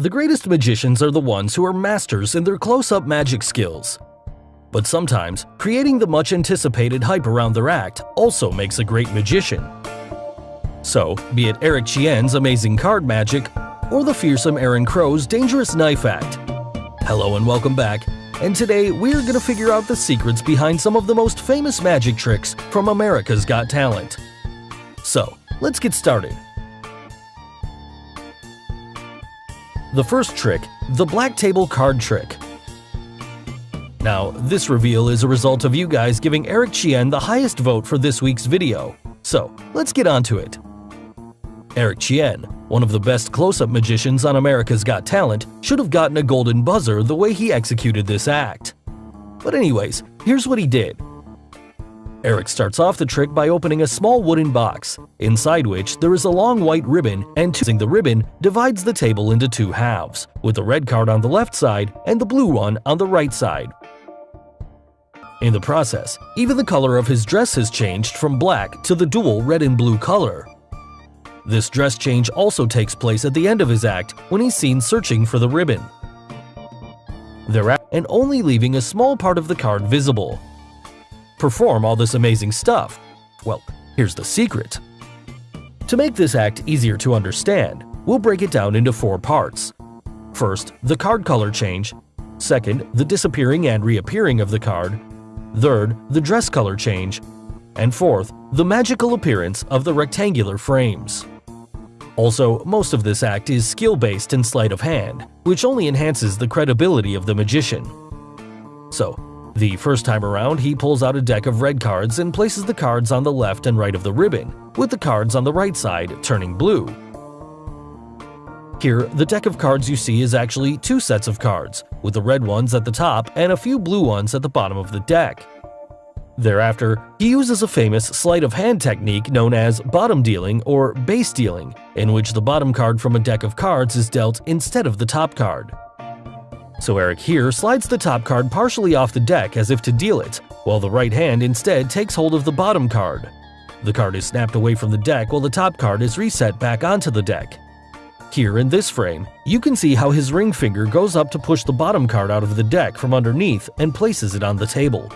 The greatest magicians are the ones who are masters in their close-up magic skills. But sometimes, creating the much anticipated hype around their act also makes a great magician. So, be it Eric Chien's amazing card magic or the fearsome Aaron Crow's dangerous knife act. Hello and welcome back, and today we're gonna figure out the secrets behind some of the most famous magic tricks from America's Got Talent. So, let's get started. The first trick, the Black Table Card Trick. Now, this reveal is a result of you guys giving Eric Chien the highest vote for this week's video, so let's get on to it. Eric Chien, one of the best close-up magicians on America's Got Talent, should have gotten a golden buzzer the way he executed this act. But anyways, here's what he did. Eric starts off the trick by opening a small wooden box, inside which there is a long white ribbon and using the ribbon divides the table into two halves, with the red card on the left side and the blue one on the right side. In the process, even the color of his dress has changed from black to the dual red and blue color. This dress change also takes place at the end of his act when he's seen searching for the ribbon. Thereafter, and only leaving a small part of the card visible perform all this amazing stuff? Well, here's the secret. To make this act easier to understand, we'll break it down into four parts. First, the card color change. Second, the disappearing and reappearing of the card. Third, the dress color change. And fourth, the magical appearance of the rectangular frames. Also, most of this act is skill-based and sleight of hand, which only enhances the credibility of the magician. So, the first time around, he pulls out a deck of red cards and places the cards on the left and right of the ribbon, with the cards on the right side turning blue. Here, the deck of cards you see is actually two sets of cards, with the red ones at the top and a few blue ones at the bottom of the deck. Thereafter, he uses a famous sleight of hand technique known as bottom dealing or base dealing, in which the bottom card from a deck of cards is dealt instead of the top card. So Eric here slides the top card partially off the deck as if to deal it, while the right hand instead takes hold of the bottom card. The card is snapped away from the deck while the top card is reset back onto the deck. Here in this frame, you can see how his ring finger goes up to push the bottom card out of the deck from underneath and places it on the table.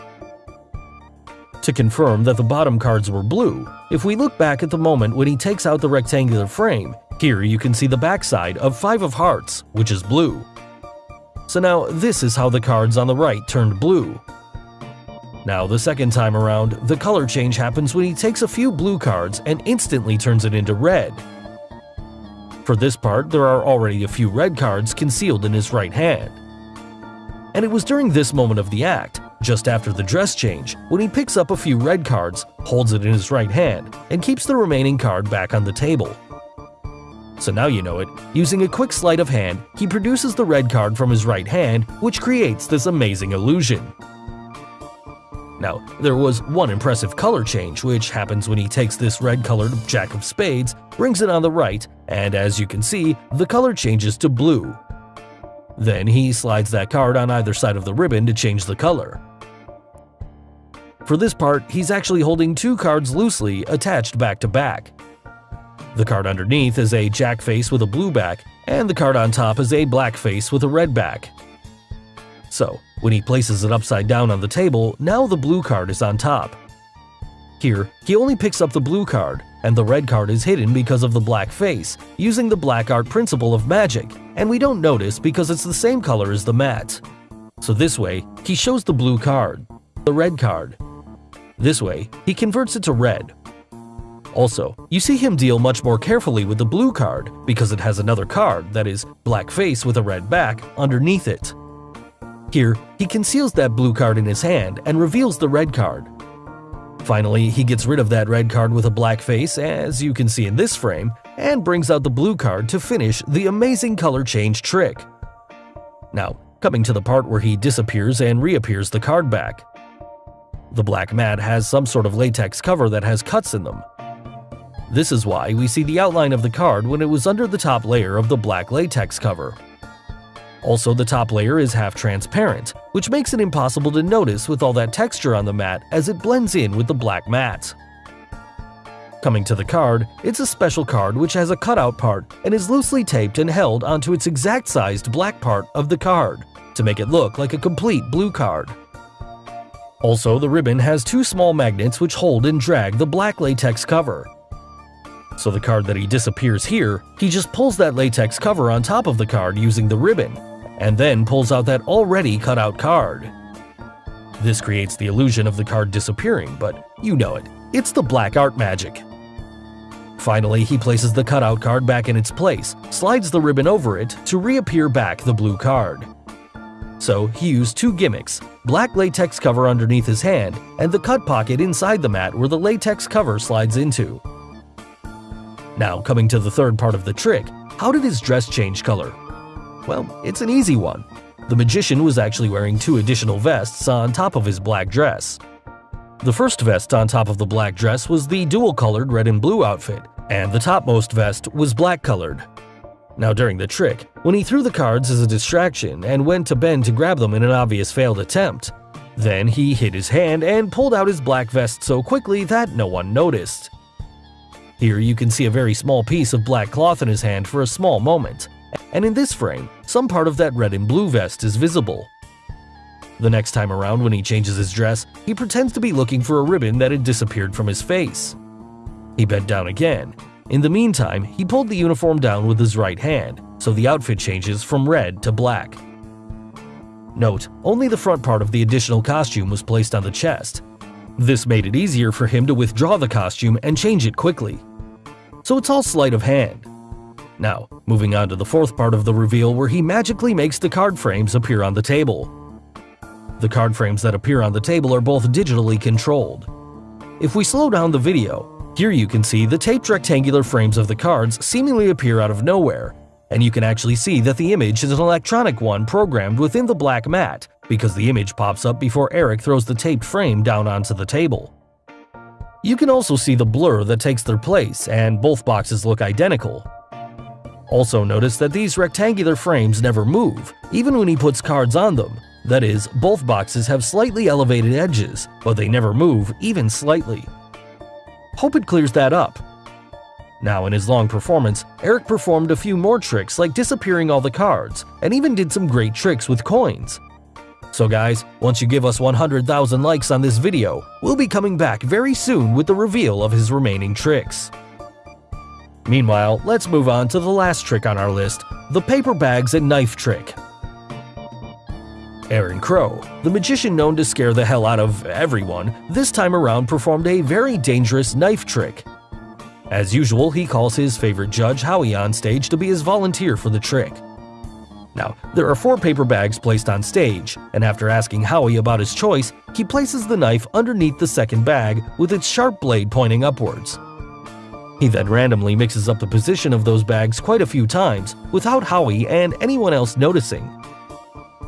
To confirm that the bottom cards were blue, if we look back at the moment when he takes out the rectangular frame, here you can see the backside of 5 of hearts, which is blue. So now this is how the cards on the right turned blue. Now the second time around, the color change happens when he takes a few blue cards and instantly turns it into red. For this part, there are already a few red cards concealed in his right hand. And it was during this moment of the act, just after the dress change, when he picks up a few red cards, holds it in his right hand, and keeps the remaining card back on the table. So now you know it. Using a quick sleight of hand, he produces the red card from his right hand, which creates this amazing illusion. Now, there was one impressive color change, which happens when he takes this red-colored Jack of Spades, brings it on the right, and as you can see, the color changes to blue. Then he slides that card on either side of the ribbon to change the color. For this part, he's actually holding two cards loosely attached back to back. The card underneath is a jack face with a blue back, and the card on top is a black face with a red back. So, when he places it upside down on the table, now the blue card is on top. Here, he only picks up the blue card, and the red card is hidden because of the black face, using the black art principle of magic, and we don't notice because it's the same color as the mat. So this way, he shows the blue card, the red card. This way, he converts it to red, also, you see him deal much more carefully with the blue card because it has another card that is black face with a red back underneath it. Here, he conceals that blue card in his hand and reveals the red card. Finally, he gets rid of that red card with a black face, as you can see in this frame, and brings out the blue card to finish the amazing color change trick. Now, coming to the part where he disappears and reappears the card back. The black mat has some sort of latex cover that has cuts in them, this is why we see the outline of the card when it was under the top layer of the black latex cover. Also, the top layer is half transparent, which makes it impossible to notice with all that texture on the mat as it blends in with the black mat. Coming to the card, it's a special card which has a cutout part and is loosely taped and held onto its exact sized black part of the card to make it look like a complete blue card. Also, the ribbon has two small magnets which hold and drag the black latex cover. So the card that he disappears here, he just pulls that latex cover on top of the card using the ribbon, and then pulls out that already cut out card. This creates the illusion of the card disappearing, but you know it, it's the black art magic. Finally, he places the cutout card back in its place, slides the ribbon over it to reappear back the blue card. So he used two gimmicks, black latex cover underneath his hand and the cut pocket inside the mat where the latex cover slides into. Now coming to the third part of the trick, how did his dress change color? Well, it's an easy one. The magician was actually wearing two additional vests on top of his black dress. The first vest on top of the black dress was the dual-colored red and blue outfit, and the topmost vest was black-colored. Now during the trick, when he threw the cards as a distraction and went to bend to grab them in an obvious failed attempt, then he hid his hand and pulled out his black vest so quickly that no one noticed. Here you can see a very small piece of black cloth in his hand for a small moment, and in this frame, some part of that red and blue vest is visible. The next time around when he changes his dress, he pretends to be looking for a ribbon that had disappeared from his face. He bent down again. In the meantime, he pulled the uniform down with his right hand, so the outfit changes from red to black. Note, only the front part of the additional costume was placed on the chest. This made it easier for him to withdraw the costume and change it quickly. So it's all sleight of hand. Now, moving on to the fourth part of the reveal where he magically makes the card frames appear on the table. The card frames that appear on the table are both digitally controlled. If we slow down the video, here you can see the taped rectangular frames of the cards seemingly appear out of nowhere, and you can actually see that the image is an electronic one programmed within the black mat because the image pops up before Eric throws the taped frame down onto the table. You can also see the blur that takes their place, and both boxes look identical. Also notice that these rectangular frames never move, even when he puts cards on them, that is, both boxes have slightly elevated edges, but they never move, even slightly. Hope it clears that up. Now in his long performance, Eric performed a few more tricks like disappearing all the cards, and even did some great tricks with coins. So guys, once you give us 100,000 likes on this video, we'll be coming back very soon with the reveal of his remaining tricks. Meanwhile, let's move on to the last trick on our list, the paper bags and knife trick. Aaron Crow, the magician known to scare the hell out of everyone, this time around performed a very dangerous knife trick. As usual, he calls his favorite judge, Howie, on stage to be his volunteer for the trick. Now, there are four paper bags placed on stage, and after asking Howie about his choice, he places the knife underneath the second bag with its sharp blade pointing upwards. He then randomly mixes up the position of those bags quite a few times without Howie and anyone else noticing,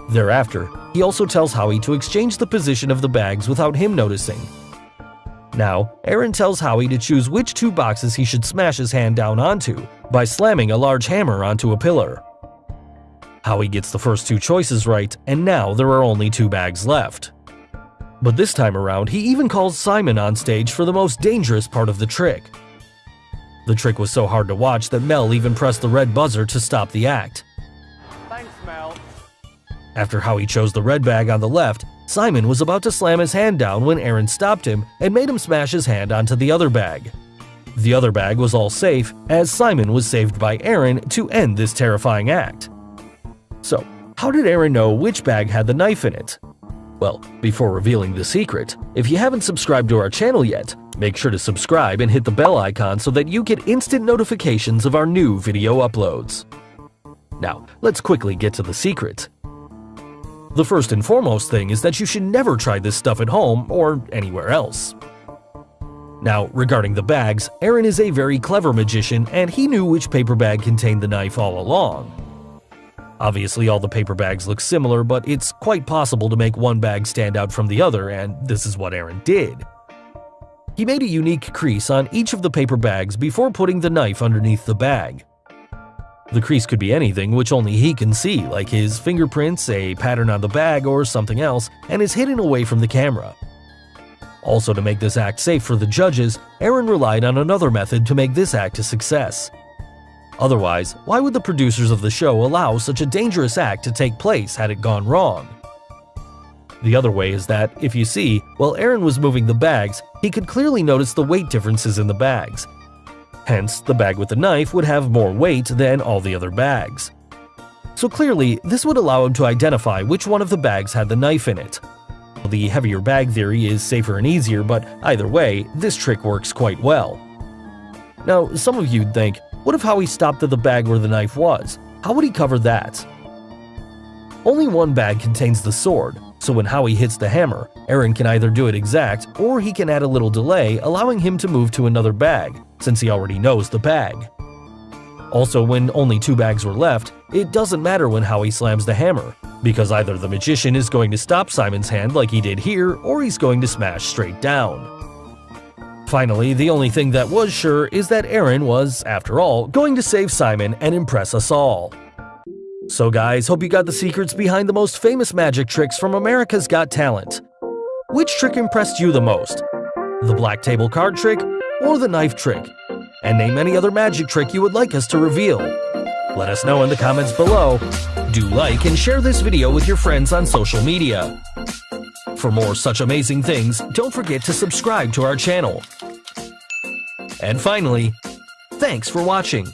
Thereafter, he also tells Howie to exchange the position of the bags without him noticing. Now, Aaron tells Howie to choose which two boxes he should smash his hand down onto by slamming a large hammer onto a pillar. Howie gets the first two choices right, and now there are only two bags left. But this time around, he even calls Simon on stage for the most dangerous part of the trick. The trick was so hard to watch that Mel even pressed the red buzzer to stop the act. Thanks, Mel. After Howie chose the red bag on the left, Simon was about to slam his hand down when Aaron stopped him and made him smash his hand onto the other bag. The other bag was all safe, as Simon was saved by Aaron to end this terrifying act. So, how did Aaron know which bag had the knife in it? Well, before revealing the secret, if you haven't subscribed to our channel yet, make sure to subscribe and hit the bell icon so that you get instant notifications of our new video uploads. Now, let's quickly get to the secret. The first and foremost thing is that you should never try this stuff at home or anywhere else. Now, regarding the bags, Aaron is a very clever magician and he knew which paper bag contained the knife all along. Obviously, all the paper bags look similar, but it's quite possible to make one bag stand out from the other, and this is what Aaron did. He made a unique crease on each of the paper bags before putting the knife underneath the bag. The crease could be anything which only he can see, like his fingerprints, a pattern on the bag, or something else, and is hidden away from the camera. Also, to make this act safe for the judges, Aaron relied on another method to make this act a success. Otherwise, why would the producers of the show allow such a dangerous act to take place had it gone wrong? The other way is that, if you see, while Aaron was moving the bags, he could clearly notice the weight differences in the bags. Hence, the bag with the knife would have more weight than all the other bags. So clearly, this would allow him to identify which one of the bags had the knife in it. The heavier bag theory is safer and easier, but either way, this trick works quite well. Now, some of you'd think, what if Howie stopped at the bag where the knife was? How would he cover that? Only one bag contains the sword, so when Howie hits the hammer, Aaron can either do it exact or he can add a little delay, allowing him to move to another bag, since he already knows the bag. Also, when only two bags were left, it doesn't matter when Howie slams the hammer, because either the magician is going to stop Simon's hand like he did here, or he's going to smash straight down. Finally, the only thing that was sure is that Aaron was, after all, going to save Simon and impress us all. So guys, hope you got the secrets behind the most famous magic tricks from America's Got Talent. Which trick impressed you the most? The black table card trick or the knife trick? And name any other magic trick you would like us to reveal. Let us know in the comments below. Do like and share this video with your friends on social media. For more such amazing things, don't forget to subscribe to our channel. And finally, thanks for watching.